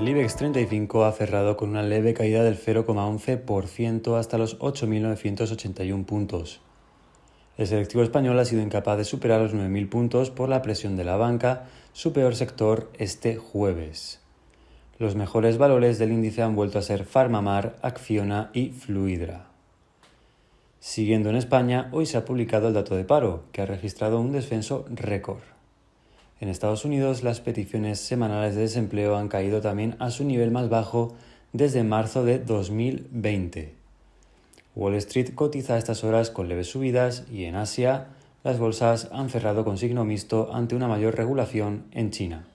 El IBEX 35 ha cerrado con una leve caída del 0,11% hasta los 8.981 puntos. El selectivo español ha sido incapaz de superar los 9.000 puntos por la presión de la banca, su peor sector este jueves. Los mejores valores del índice han vuelto a ser Farmamar, Acciona y Fluidra. Siguiendo en España, hoy se ha publicado el dato de paro, que ha registrado un descenso récord. En Estados Unidos, las peticiones semanales de desempleo han caído también a su nivel más bajo desde marzo de 2020. Wall Street cotiza a estas horas con leves subidas y en Asia las bolsas han cerrado con signo mixto ante una mayor regulación en China.